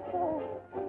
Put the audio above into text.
go